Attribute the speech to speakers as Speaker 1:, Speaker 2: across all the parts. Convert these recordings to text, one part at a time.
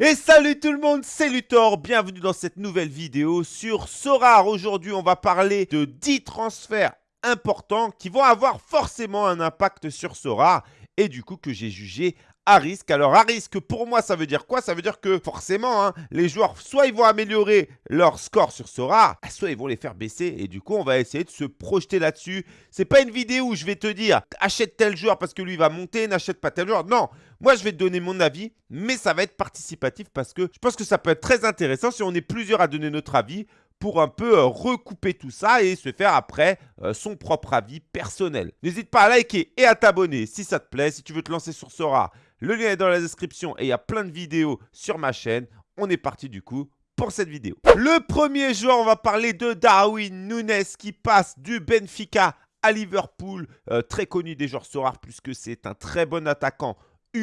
Speaker 1: Et salut tout le monde, c'est Luthor, bienvenue dans cette nouvelle vidéo sur Sorar. Aujourd'hui, on va parler de 10 transferts importants qui vont avoir forcément un impact sur Sorar et du coup que j'ai jugé à risque. Alors à risque, pour moi, ça veut dire quoi? Ça veut dire que forcément, hein, les joueurs, soit ils vont améliorer leur score sur Sora, soit ils vont les faire baisser. Et du coup, on va essayer de se projeter là-dessus. C'est pas une vidéo où je vais te dire, achète tel joueur parce que lui va monter, n'achète pas tel joueur. Non, moi, je vais te donner mon avis, mais ça va être participatif parce que je pense que ça peut être très intéressant si on est plusieurs à donner notre avis pour un peu euh, recouper tout ça et se faire après euh, son propre avis personnel. N'hésite pas à liker et à t'abonner si ça te plaît, si tu veux te lancer sur Sora. Le lien est dans la description et il y a plein de vidéos sur ma chaîne. On est parti du coup pour cette vidéo. Le premier joueur, on va parler de Darwin Nunes qui passe du Benfica à Liverpool. Euh, très connu des joueurs Sora puisque c'est un très bon attaquant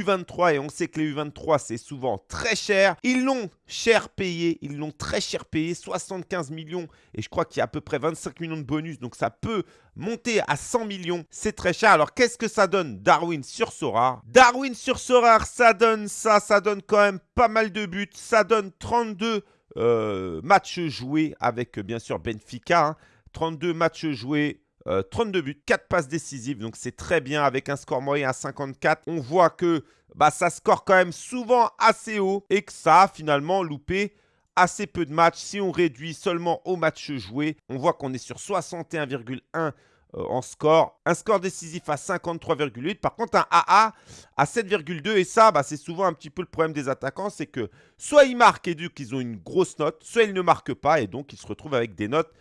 Speaker 1: U23 et on sait que les U23 c'est souvent très cher. Ils l'ont cher payé, ils l'ont très cher payé, 75 millions et je crois qu'il y a à peu près 25 millions de bonus donc ça peut monter à 100 millions, c'est très cher. Alors qu'est-ce que ça donne? Darwin sur Sora Darwin sur Sora, ça donne ça, ça donne quand même pas mal de buts, ça donne 32 euh, matchs joués avec bien sûr Benfica, 32 hein. matchs joués 32 euh, buts, 4 passes décisives, donc c'est très bien avec un score moyen à 54. On voit que bah, ça score quand même souvent assez haut et que ça a finalement loupé assez peu de matchs. Si on réduit seulement aux matchs joués, on voit qu'on est sur 61,1 euh, en score. Un score décisif à 53,8. Par contre, un AA à 7,2. Et ça, bah, c'est souvent un petit peu le problème des attaquants. C'est que soit ils marquent et du coup, ils ont une grosse note, soit ils ne marquent pas et donc ils se retrouvent avec des notes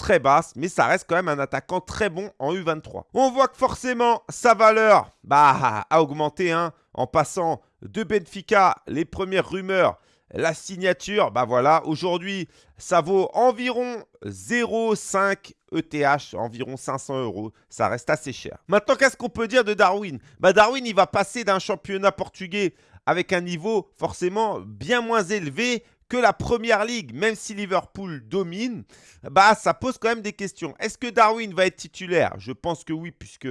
Speaker 1: très basse, mais ça reste quand même un attaquant très bon en U23. On voit que forcément, sa valeur bah, a augmenté hein, en passant de Benfica, les premières rumeurs, la signature, bah voilà, aujourd'hui, ça vaut environ 0,5 ETH, environ 500 euros. Ça reste assez cher. Maintenant, qu'est-ce qu'on peut dire de Darwin? Bah Darwin, il va passer d'un championnat portugais avec un niveau forcément bien moins élevé que la Première Ligue, même si Liverpool domine, bah ça pose quand même des questions. Est-ce que Darwin va être titulaire? Je pense que oui, puisque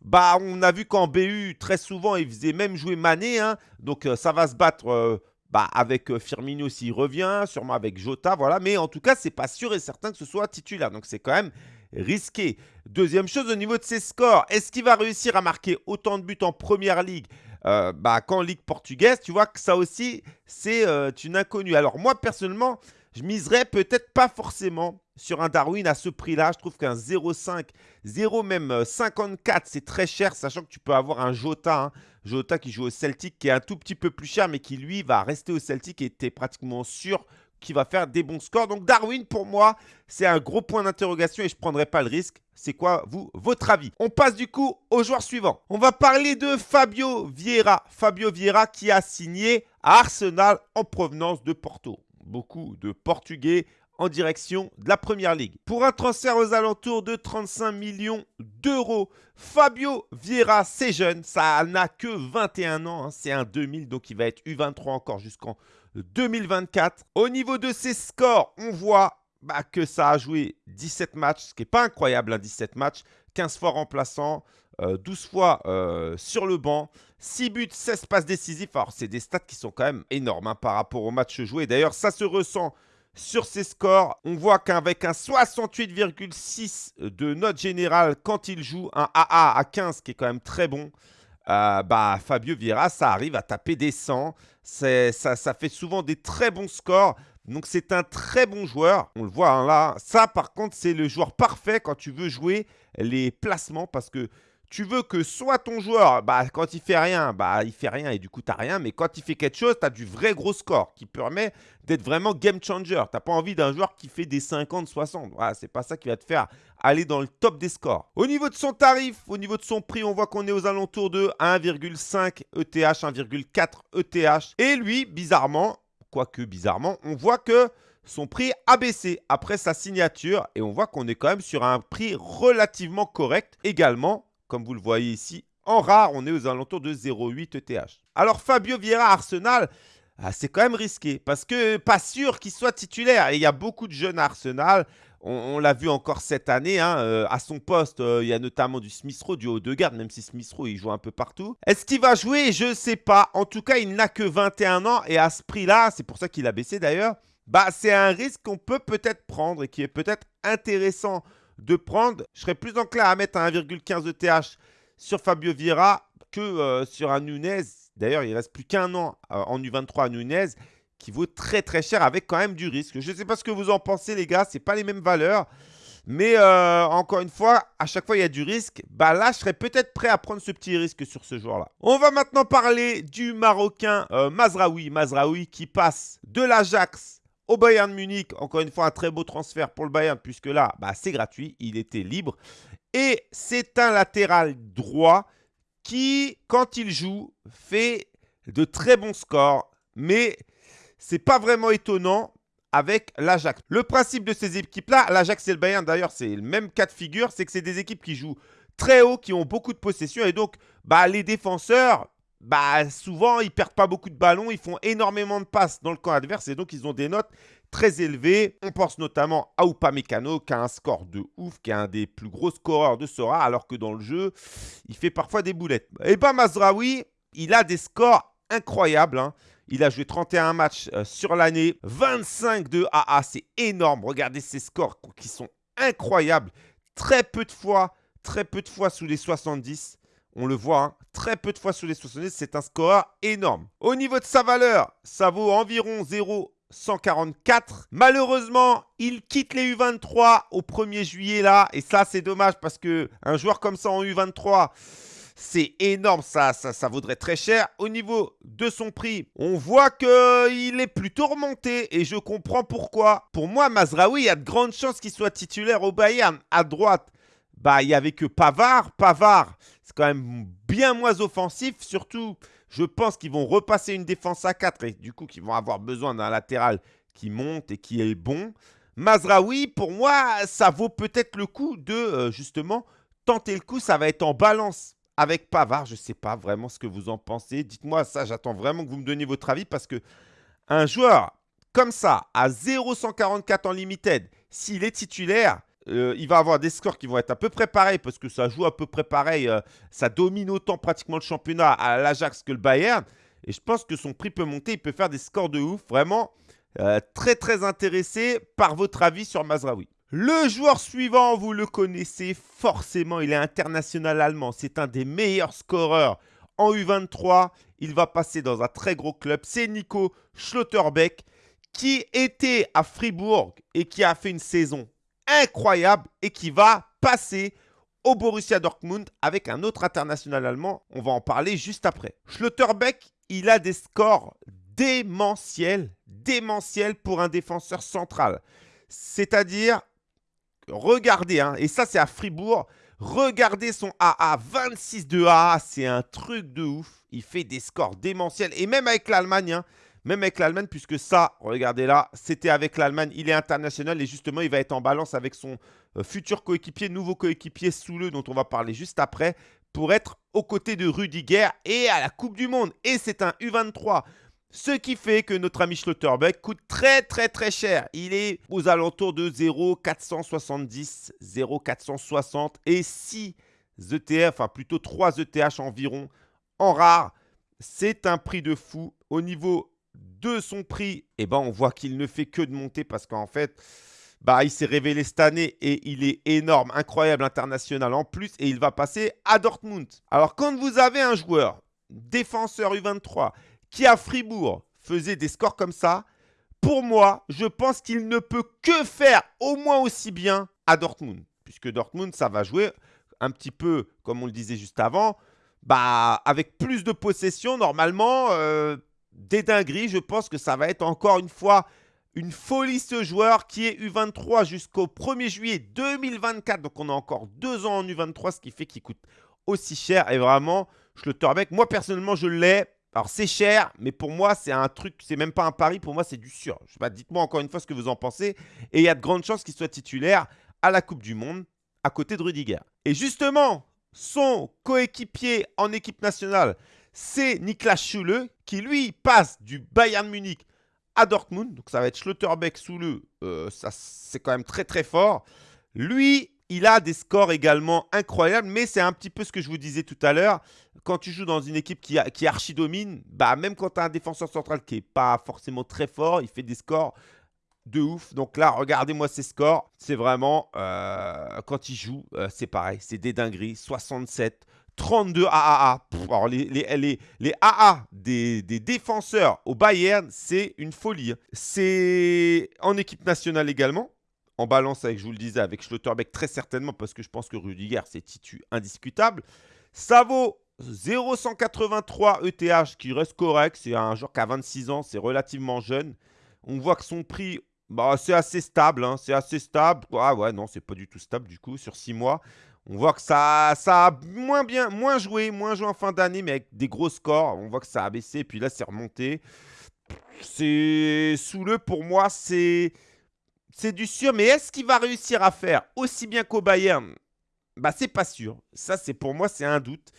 Speaker 1: bah on a vu qu'en BU, très souvent, il faisait même jouer Mané. Hein. donc euh, ça va se battre euh, bah, avec euh, Firmino s'il revient, sûrement avec Jota, voilà. Mais en tout cas, c'est pas sûr et certain que ce soit titulaire. Donc c'est quand même risqué. Deuxième chose, au niveau de ses scores, est-ce qu'il va réussir à marquer autant de buts en Première Ligue? Euh, bah, qu'en Ligue portugaise, tu vois que ça aussi, c'est euh, une inconnue. Alors moi, personnellement, je miserais peut-être pas forcément sur un Darwin à ce prix-là. Je trouve qu'un 0,5, 0 même 54, euh, c'est très cher, sachant que tu peux avoir un Jota, hein. Jota qui joue au Celtic, qui est un tout petit peu plus cher, mais qui lui va rester au Celtic et tu es pratiquement sûr qui va faire des bons scores. Donc Darwin, pour moi, c'est un gros point d'interrogation et je ne prendrai pas le risque. C'est quoi, vous, votre avis? On passe du coup au joueur suivant. On va parler de Fabio Vieira. Fabio Vieira qui a signé à Arsenal en provenance de Porto. Beaucoup de Portugais en direction de la Première Ligue. Pour un transfert aux alentours de 35 millions d'euros, Fabio Vieira, c'est jeune, ça n'a que 21 ans, hein. c'est un 2000, donc il va être U23 encore jusqu'en 2024. Au niveau de ses scores, on voit bah, que ça a joué 17 matchs, ce qui n'est pas incroyable, 17 hein, matchs, 15 fois remplaçant, 12 euh, fois euh, sur le banc, 6 buts, 16 passes décisives. Alors, c'est des stats qui sont quand même énormes hein, par rapport aux matchs joués. D'ailleurs, ça se ressent sur ses scores. On voit qu'avec un 68,6 de note générale quand il joue, un AA à 15 qui est quand même très bon, euh, bah, Fabio Vieira, ça arrive à taper des 100. Ça, fait souvent des très bons scores. Donc, c'est un très bon joueur. On le voit hein, là. Ça, par contre, c'est le joueur parfait quand tu veux jouer les placements parce que tu veux que soit ton joueur, bah, quand il fait rien, bah, il fait rien et du coup, tu rien. Mais quand il fait quelque chose, tu as du vrai gros score qui permet d'être vraiment game changer. Tu n'as pas envie d'un joueur qui fait des 50, 60. Voilà, c'est pas ça qui va te faire aller dans le top des scores. Au niveau de son tarif, au niveau de son prix, on voit qu'on est aux alentours de 1,5 ETH, 1,4 ETH. Et lui, bizarrement, quoique bizarrement, on voit que son prix a baissé après sa signature et on voit qu'on est quand même sur un prix relativement correct également comme vous le voyez ici, en rare, on est aux alentours de 0,8 ETH. Alors Fabio Vieira Arsenal, ah, c'est quand même risqué parce que pas sûr qu'il soit titulaire. Et il y a beaucoup de jeunes à Arsenal. On, l'a vu encore cette année, hein, euh, à son poste, euh, il y a notamment du Smith Rowe, du haut de garde, même si Smith Rowe, il joue un peu partout. Est-ce qu'il va jouer? Je ne sais pas. En tout cas, il n'a que 21 ans et à ce prix-là, c'est pour ça qu'il a baissé d'ailleurs, bah, c'est un risque qu'on peut peut-être prendre et qui est peut-être intéressant de prendre. Je serais plus enclin à mettre un 1,15 ETH sur Fabio Vieira que euh, sur un Nunez. D'ailleurs, il reste plus qu'un an en U23 à Nunez qui vaut très très cher avec quand même du risque. Je ne sais pas ce que vous en pensez les gars, ce pas les mêmes valeurs. Mais euh, encore une fois, à chaque fois il y a du risque. Bah là, je serais peut-être prêt à prendre ce petit risque sur ce joueur-là. On va maintenant parler du Marocain euh, Mazraoui. Mazraoui qui passe de l'Ajax au Bayern Munich. Encore une fois, un très beau transfert pour le Bayern puisque là, bah, c'est gratuit. Il était libre. Et c'est un latéral droit qui, quand il joue, fait de très bons scores. Mais c'est pas vraiment étonnant avec l'Ajax. Le principe de ces équipes-là, l'Ajax et le Bayern d'ailleurs, c'est le même cas de figure, c'est que c'est des équipes qui jouent très haut, qui ont beaucoup de possession et donc bah, les défenseurs, bah, souvent ils perdent pas beaucoup de ballons, ils font énormément de passes dans le camp adverse et donc ils ont des notes très élevées. On pense notamment à Upamecano qui a un score de ouf, qui est un des plus gros scoreurs de Sora alors que dans le jeu, il fait parfois des boulettes. Et bah Mazraoui, il a des scores incroyables. Hein. Il a joué 31 matchs euh, sur l'année, 25 de AA, c'est énorme. Regardez ces scores qui sont incroyables. Très peu de fois, très peu de fois sous les 70. On le voit, hein. très peu de fois sous les 70, c'est un score énorme. Au niveau de sa valeur, ça vaut environ 0,144. Malheureusement, il quitte les U23 au 1er juillet là. Et ça, c'est dommage parce qu'un joueur comme ça en U23, c'est énorme, ça, ça, vaudrait très cher. Au niveau de son prix, on voit qu'il est plutôt remonté et je comprends pourquoi. Pour moi, Mazraoui, il y a de grandes chances qu'il soit titulaire au Bayern. À droite, bah, il n'y avait que Pavard. Pavard, quand même bien moins offensif. Surtout, je pense qu'ils vont repasser une défense à 4 et du coup, qu'ils vont avoir besoin d'un latéral qui monte et qui est bon. Mazraoui, pour moi, ça vaut peut-être le coup de, euh, justement, tenter le coup. Ça va être en balance avec Pavard, je ne sais pas vraiment ce que vous en pensez. Dites-moi ça, j'attends vraiment que vous me donniez votre avis parce que un joueur comme ça, à 0,144 en limited, s'il est titulaire, euh, il va avoir des scores qui vont être à peu près pareils parce que ça joue à peu près pareil. Euh, ça domine autant pratiquement le championnat à l'Ajax que le Bayern. Et je pense que son prix peut monter. Il peut faire des scores de ouf. Vraiment euh, très très intéressé par votre avis sur Mazraoui. Le joueur suivant, vous le connaissez forcément, il est international allemand. C'est un des meilleurs scoreurs en U23. Il va passer dans un très gros club. C'est Nico Schlotterbeck qui était à Fribourg et qui a fait une saison incroyable et qui va passer au Borussia Dortmund avec un autre international allemand. On va en parler juste après. Schlotterbeck, il a des scores démentiels, démentiels pour un défenseur central. C'est-à-dire regardez, hein, et ça c'est à Fribourg, regardez son AA, 26 de AA, c'est un truc de ouf. Il fait des scores démentiels, et même avec l'Allemagne, hein, même avec l'Allemagne, puisque ça, regardez là, c'était avec l'Allemagne, il est international, et justement, il va être en balance avec son euh, futur coéquipier, nouveau coéquipier Soule, dont on va parler juste après, pour être aux côtés de Rudiger et à la Coupe du Monde. Et c'est un U23. Ce qui fait que notre ami Schlotterbeck coûte très très très cher. Il est aux alentours de 0,470, 0,460 et 6 ETF, enfin plutôt 3 ETH environ en rare. C'est un prix de fou. Au niveau de son prix, eh ben, on voit qu'il ne fait que de monter parce qu'en fait, bah, il s'est révélé cette année et il est énorme, incroyable, international en plus et il va passer à Dortmund. Alors quand vous avez un joueur défenseur U23 qui à Fribourg faisait des scores comme ça, pour moi, je pense qu'il ne peut que faire au moins aussi bien à Dortmund. Puisque Dortmund, ça va jouer un petit peu, comme on le disait juste avant, bah, avec plus de possession, normalement, euh, des dingueries. Je pense que ça va être encore une fois une folie ce joueur qui est U23 jusqu'au 1er juillet 2024. Donc on a encore deux ans en U23, ce qui fait qu'il coûte aussi cher. Et vraiment, je le torbec. Moi, personnellement, je l'ai. Alors, c'est cher, mais pour moi, c'est un truc, c'est même pas un pari. Pour moi, c'est du sûr. Dites-moi encore une fois ce que vous en pensez. Et il y a de grandes chances qu'il soit titulaire à la Coupe du Monde à côté de Rudiger. Et justement, son coéquipier en équipe nationale, c'est Niklas Schule, qui lui passe du Bayern Munich à Dortmund. Donc ça va être Schlotterbeck sous le. Euh, ça c'est quand même très très fort. Lui, il a des scores également incroyables, mais c'est un petit peu ce que je vous disais tout à l'heure. Quand tu joues dans une équipe qui, qui archi-domine, bah, même quand tu as un défenseur central qui n'est pas forcément très fort, il fait des scores de ouf. Donc là, regardez-moi ses scores. C'est vraiment, euh, quand il joue, euh, c'est pareil. C'est des dingueries. 67, 32 AAA. alors les, les, les, AA des, des, défenseurs au Bayern, c'est une folie. C'est en équipe nationale également. En balance avec, je vous le disais, avec Schlotterbeck très certainement, parce que je pense que Rudiger, c'est titu indiscutable. Ça vaut 0,183 ETH, qui reste correct. C'est un joueur qui a 26 ans, c'est relativement jeune. On voit que son prix bah, c'est assez stable, hein, c'est assez stable. Ah ouais, non, c'est pas du tout stable du coup sur 6 mois. On voit que ça, ça a moins bien, moins joué, moins joué en fin d'année, mais avec des gros scores. On voit que ça a baissé, puis là, c'est remonté. C'est sous le, pour moi, c'est c'est du sûr. Mais est-ce qu'il va réussir à faire aussi bien qu'au Bayern? Bah, c'est pas sûr. Ça, c'est pour moi, c'est un doute.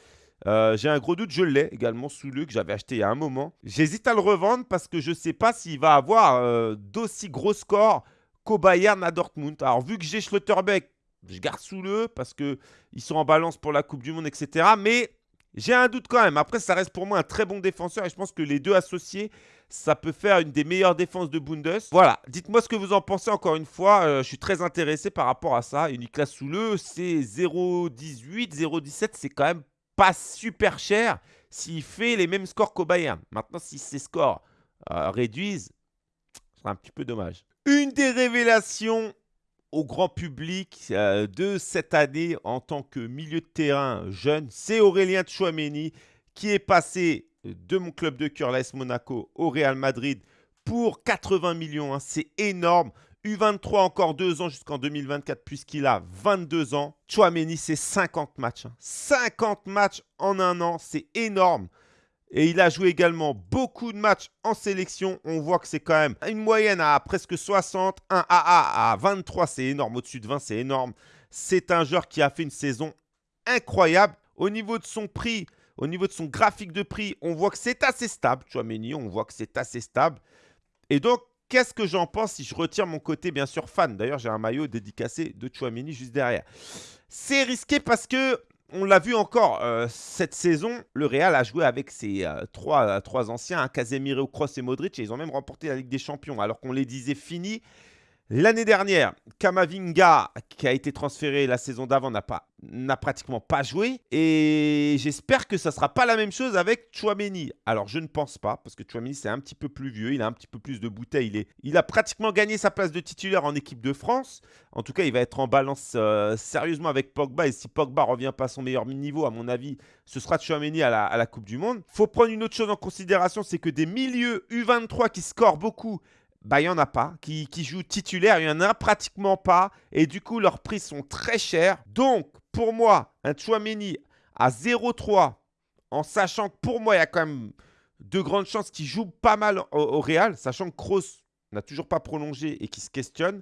Speaker 1: Euh, j'ai un gros doute, je l'ai également sous le que j'avais acheté il y a un moment. J'hésite à le revendre parce que je ne sais pas s'il va avoir euh, d'aussi gros scores qu'au Bayern à Dortmund. Alors vu que j'ai Schlotterbeck, je garde sous le parce qu'ils sont en balance pour la Coupe du Monde, etc. Mais j'ai un doute quand même. Après, ça reste pour moi un très bon défenseur et je pense que les deux associés, ça peut faire une des meilleures défenses de Bundes. Voilà, dites-moi ce que vous en pensez encore une fois. Euh, je suis très intéressé par rapport à ça. Unique sous le, c'est 0,18, 0,17, c'est quand même pas super cher s'il fait les mêmes scores qu'au Bayern. Maintenant, si ces scores euh, réduisent, ce sera un petit peu dommage. Une des révélations au grand public euh, de cette année en tant que milieu de terrain jeune, c'est Aurélien Chouameni qui est passé de mon club de cœur, Monaco, au Real Madrid pour 80 millions. Hein. C'est énorme. U23 encore deux ans jusqu'en 2024 puisqu'il a 22 ans. Chouameni, c'est 50 matchs. 50 hein. matchs en un an, c'est énorme. Et il a joué également beaucoup de matchs en sélection. On voit que c'est quand même une moyenne à presque 60. Un AA à 23, c'est énorme. Au-dessus de 20, c'est énorme. C'est un joueur qui a fait une saison incroyable. Au niveau de son prix, au niveau de son graphique de prix, on voit que c'est assez stable. Chouameni, on voit que c'est assez stable. Et donc, Qu'est-ce que j'en pense si je retire mon côté, bien sûr, fan? D'ailleurs, j'ai un maillot dédicacé de Chouamini juste derrière. C'est risqué parce que, on l'a vu encore euh, cette saison, le Real a joué avec ses euh, trois, euh, trois, anciens, hein, Casemiro, Kroos et Modric, et ils ont même remporté la Ligue des Champions, alors qu'on les disait finis. L'année dernière, Kamavinga, qui a été transféré la saison d'avant, n'a pas n'a pratiquement pas joué. Et j'espère que ça ne sera pas la même chose avec Chouameni. Alors, je ne pense pas, parce que Chouameni, c'est un petit peu plus vieux. Il a un petit peu plus de bouteilles. Il, est, il a pratiquement gagné sa place de titulaire en équipe de France. En tout cas, il va être en balance euh, sérieusement avec Pogba. Et si Pogba revient pas à son meilleur niveau, à mon avis, ce sera Chouameni à la, à la Coupe du Monde. faut prendre une autre chose en considération, c'est que des milieux U23 qui scorent beaucoup bah, il n'y en a pas. Qui, qui jouent titulaire, il n'y en a pratiquement pas. Et du coup, leurs prix sont très chers. Donc, pour moi, un Chouameni à 0,3, en sachant que pour moi, il y a quand même de grandes chances qu'il joue pas mal au, Real, sachant que Kroos n'a toujours pas prolongé et qui se questionne,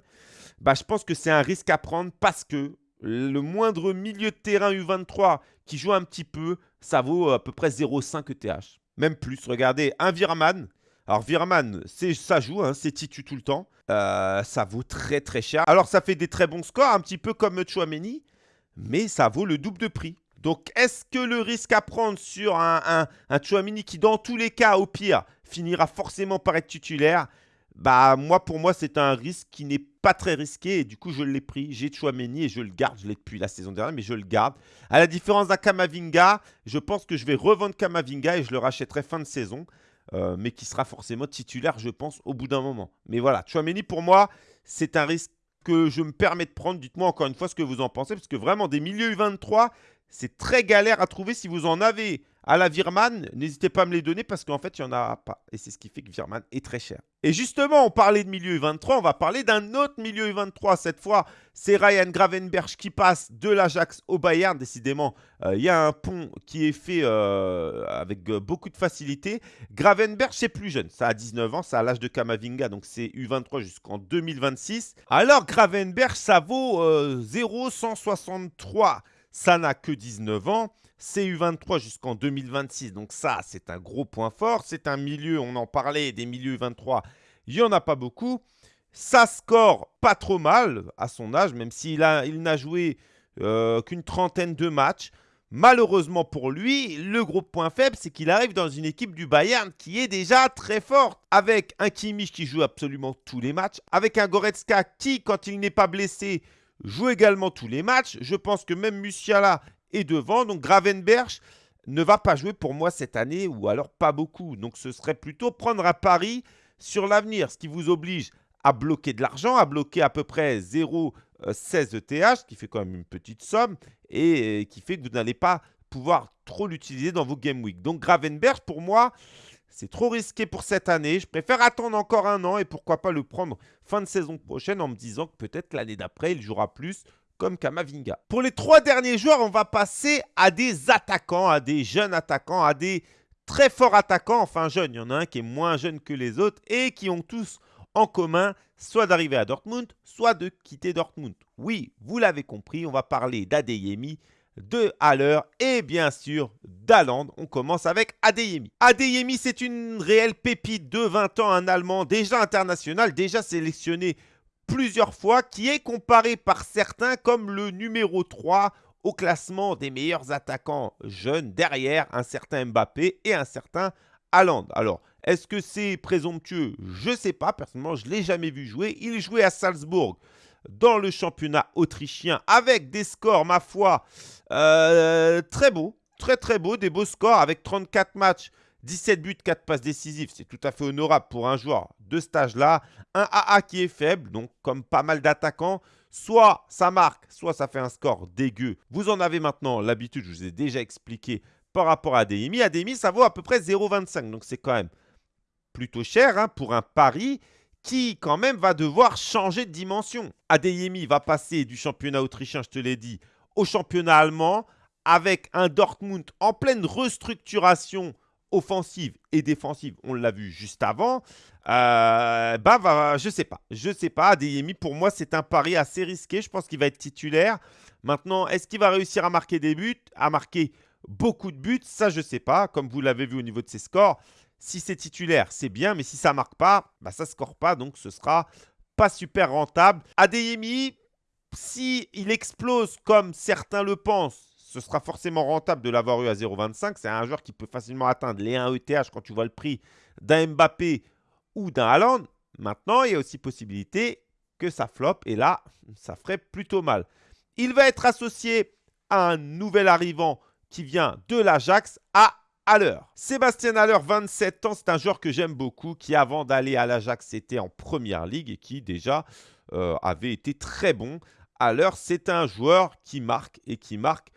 Speaker 1: bah, je pense que c'est un risque à prendre parce que le moindre milieu de terrain U23 qui joue un petit peu, ça vaut à peu près 0,5 ETH. Même plus. Regardez, un Virman, alors Virman, ça joue, hein, c'est titu tout le temps. Euh, ça vaut très très cher. Alors ça fait des très bons scores, un petit peu comme Chouameni, mais ça vaut le double de prix. Donc est-ce que le risque à prendre sur un, un, Chouameni qui dans tous les cas, au pire, finira forcément par être titulaire bah moi pour moi c'est un risque qui n'est pas très risqué et du coup je l'ai pris, j'ai Chouameni et je le garde, je l'ai depuis la saison dernière mais je le garde. À la différence d'un Kamavinga, je pense que je vais revendre Kamavinga et je le rachèterai fin de saison. Euh, mais qui sera forcément titulaire, je pense, au bout d'un moment. Mais voilà, Chouameni, pour moi, c'est un risque que je me permets de prendre. Dites-moi encore une fois ce que vous en pensez, parce que vraiment, des milieux U23, c'est très galère à trouver. Si vous en avez à la Virman, n'hésitez pas à me les donner parce qu'en fait, il n'y en a pas. Et c'est ce qui fait que Virman est très cher. Et justement, on parlait de milieu U23, on va parler d'un autre milieu U23. Cette fois, c'est Ryan Gravenberch qui passe de l'Ajax au Bayern. Décidément, euh, il y a un pont qui est fait euh, avec euh, beaucoup de facilité. Gravenberch, c'est plus jeune. Ça a 19 ans, ça a l'âge de Kamavinga, donc c'est U23 jusqu'en 2026. Alors, Gravenberch, ça vaut 0,163 ça n'a que 19 ans. CU23 jusqu'en 2026. Donc ça, c'est un gros point fort. C'est un milieu, on en parlait, des milieux 23 il n'y en a pas beaucoup. Ça score pas trop mal à son âge, même s'il il n'a joué euh, qu'une trentaine de matchs. Malheureusement pour lui, le gros point faible, c'est qu'il arrive dans une équipe du Bayern qui est déjà très forte. Avec un Kimmich qui joue absolument tous les matchs, avec un Goretzka qui, quand il n'est pas blessé, joue également tous les matchs. Je pense que même Musiala est devant. Donc Gravenberch ne va pas jouer pour moi cette année, ou alors pas beaucoup. Donc ce serait plutôt prendre un pari sur l'avenir, ce qui vous oblige à bloquer de l'argent, à bloquer à peu près 0,16 ETH, qui fait quand même une petite somme, et qui fait que vous n'allez pas pouvoir trop l'utiliser dans vos Game Week. Donc Gravenberg, pour moi, c'est trop risqué pour cette année. Je préfère attendre encore un an et pourquoi pas le prendre fin de saison prochaine en me disant que peut-être l'année d'après, il jouera plus comme Kamavinga. Pour les trois derniers joueurs, on va passer à des attaquants, à des jeunes attaquants, à des très forts attaquants. Enfin, jeunes, il y en a un qui est moins jeune que les autres et qui ont tous en commun soit d'arriver à Dortmund, soit de quitter Dortmund. Oui, vous l'avez compris, on va parler d'Adeyemi, de Haller et bien sûr d'Aland. On commence avec Adeyemi. Adeyemi, c'est une réelle pépite de 20 ans, un Allemand déjà international, déjà sélectionné plusieurs fois, qui est comparé par certains comme le numéro 3 au classement des meilleurs attaquants jeunes derrière un certain Mbappé et un certain Haaland. Alors, est-ce que c'est présomptueux? Je ne sais pas. Personnellement, je ne l'ai jamais vu jouer. Il jouait à Salzbourg dans le championnat autrichien avec des scores, ma foi, euh, très beaux. Très très beaux, des beaux scores avec 34 matchs, 17 buts, 4 passes décisives. C'est tout à fait honorable pour un joueur de ce âge-là. Un AA qui est faible, donc comme pas mal d'attaquants. Soit ça marque, soit ça fait un score dégueu. Vous en avez maintenant l'habitude, je vous ai déjà expliqué par rapport à Adeyemi. Adeyemi, ça vaut à peu près 0,25. Donc c'est quand même plutôt cher hein, pour un pari qui quand même va devoir changer de dimension. Adeyemi va passer du championnat autrichien, je te l'ai dit, au championnat allemand avec un Dortmund en pleine restructuration offensive et défensive, on l'a vu juste avant, euh, bah, va, je sais pas. Je sais pas. Adeyemi, pour moi, c'est un pari assez risqué. Je pense qu'il va être titulaire. Maintenant, est-ce qu'il va réussir à marquer des buts, à marquer beaucoup de buts? Ça, je sais pas. Comme vous l'avez vu au niveau de ses scores, si c'est titulaire, c'est bien, mais si ça ne marque pas, bah ça ne score pas, donc ce sera pas super rentable. Adeyemi, si il explose comme certains le pensent, ce sera forcément rentable de l'avoir eu à 0,25. C'est un joueur qui peut facilement atteindre les 1 ETH quand tu vois le prix d'un Mbappé ou d'un Haaland. Maintenant, il y a aussi possibilité que ça floppe et là, ça ferait plutôt mal. Il va être associé à un nouvel arrivant qui vient de l'Ajax à Sébastien Haller, 27 ans, c'est un joueur que j'aime beaucoup, qui avant d'aller à l'Ajax était en première ligue et qui déjà euh, avait été très bon. Haller, c'est un joueur qui marque et qui marque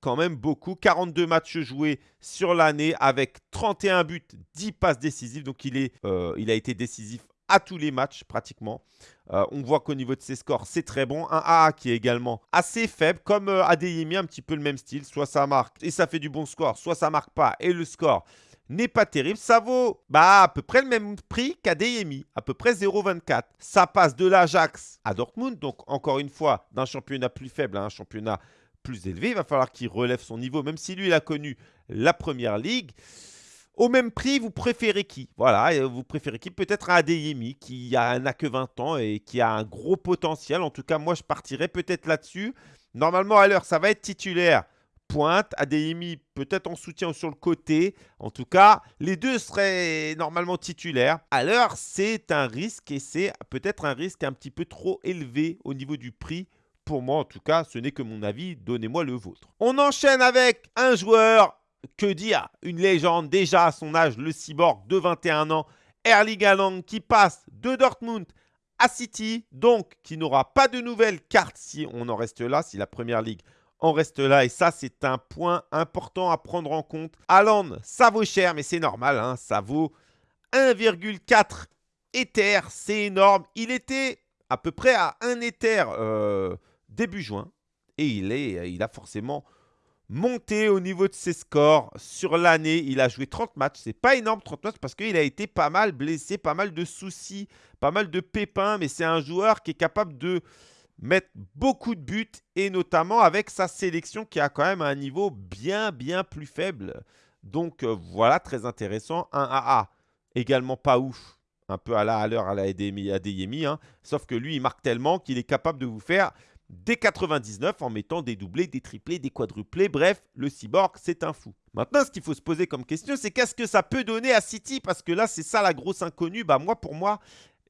Speaker 1: quand même beaucoup. 42 matchs joués sur l'année avec 31 buts, 10 passes décisives. Donc il, est, euh, il a été décisif à tous les matchs pratiquement. Euh, on voit qu'au niveau de ses scores, c'est très bon. Un AA qui est également assez faible, comme euh, Adeyemi, un petit peu le même style. Soit ça marque et ça fait du bon score, soit ça marque pas et le score n'est pas terrible. Ça vaut bah, à peu près le même prix qu'Adeyemi, à peu près 0,24. Ça passe de l'Ajax à Dortmund, donc encore une fois, d'un championnat plus faible à un championnat plus élevé. Il va falloir qu'il relève son niveau, même si lui, il a connu la première ligue. Au même prix, vous préférez qui? Voilà, vous préférez qui? Peut-être un Adeyemi qui n'a que 20 ans et qui a un gros potentiel. En tout cas, moi, je partirais peut-être là-dessus. Normalement, à l'heure, ça va être titulaire. Pointe, Adeyemi peut-être en soutien sur le côté. En tout cas, les deux seraient normalement titulaires. À l'heure, c'est un risque et c'est peut-être un risque un petit peu trop élevé au niveau du prix pour moi, en tout cas, ce n'est que mon avis. Donnez-moi le vôtre. On enchaîne avec un joueur que dire? Une légende déjà à son âge, le cyborg de 21 ans, Erling Haaland qui passe de Dortmund à City, donc qui n'aura pas de nouvelles cartes si on en reste là, si la Première Ligue en reste là. Et ça, c'est un point important à prendre en compte. Haaland, ça vaut cher, mais c'est normal, hein, ça vaut 1,4 Ether, c'est énorme. Il était à peu près à 1 Ether euh, début juin, et il, est, il a forcément monté au niveau de ses scores sur l'année. Il a joué 30 matchs. C'est pas énorme 30 matchs parce qu'il a été pas mal blessé, pas mal de soucis, pas mal de pépins. Mais c'est un joueur qui est capable de mettre beaucoup de buts et notamment avec sa sélection qui a quand même un niveau bien, bien plus faible. Donc euh, voilà, très intéressant. Un AA également pas ouf. un peu à la à l'heure à la Adeyemi, hein. sauf que lui, il marque tellement qu'il est capable de vous faire des 99 en mettant des doublés, des triplés, des quadruplés. Bref, le cyborg, c'est un fou. Maintenant, ce qu'il faut se poser comme question, c'est qu'est-ce que ça peut donner à City? Parce que là, c'est ça la grosse inconnue. Bah, moi, pour moi,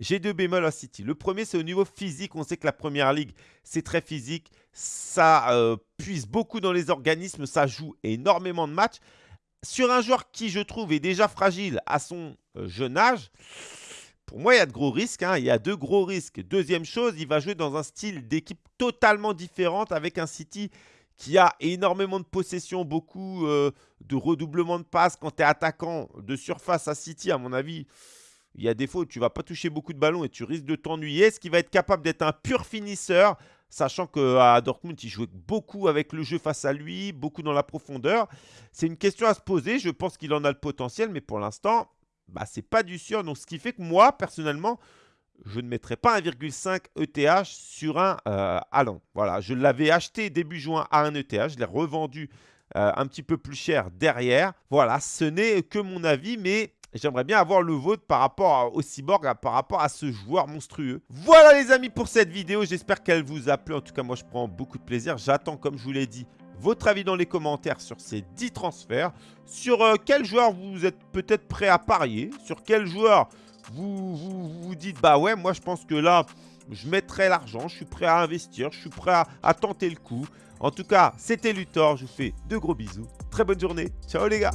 Speaker 1: j'ai deux bémols à City. Le premier, c'est au niveau physique. On sait que la Première Ligue, c'est très physique. Ça euh, puise beaucoup dans les organismes. Ça joue énormément de matchs. Sur un joueur qui, je trouve, est déjà fragile à son euh, jeune âge, pour moi, il y a de gros risques. Hein. Il y a deux gros risques. Deuxième chose, il va jouer dans un style d'équipe totalement différente avec un City qui a énormément de possession, beaucoup euh, de redoublement de passes. Quand tu es attaquant de surface à City, à mon avis, il y a des fois où tu ne vas pas toucher beaucoup de ballons et tu risques de t'ennuyer. Est-ce qu'il va être capable d'être un pur finisseur Sachant qu'à Dortmund, il jouait beaucoup avec le jeu face à lui, beaucoup dans la profondeur. C'est une question à se poser. Je pense qu'il en a le potentiel, mais pour l'instant, bah, c'est pas du sûr. Donc, ce qui fait que moi, personnellement, je ne mettrai pas 1,5 ETH sur un euh, Voilà, je l'avais acheté début juin à 1 ETH. Je l'ai revendu euh, un petit peu plus cher derrière. Voilà, ce n'est que mon avis, mais J'aimerais bien avoir le vôtre par rapport au cyborg, par rapport à ce joueur monstrueux. Voilà les amis pour cette vidéo. J'espère qu'elle vous a plu. En tout cas, moi, je prends beaucoup de plaisir. J'attends, comme je vous l'ai dit, votre avis dans les commentaires sur ces 10 transferts. Sur euh, quel joueur vous êtes peut-être prêt à parier? Sur quel joueur vous, vous, dites, bah ouais, moi je pense que là, je mettrai l'argent. Je suis prêt à investir. Je suis prêt à, à tenter le coup. En tout cas, c'était Luthor. Je vous fais de gros bisous. Très bonne journée. Ciao les gars.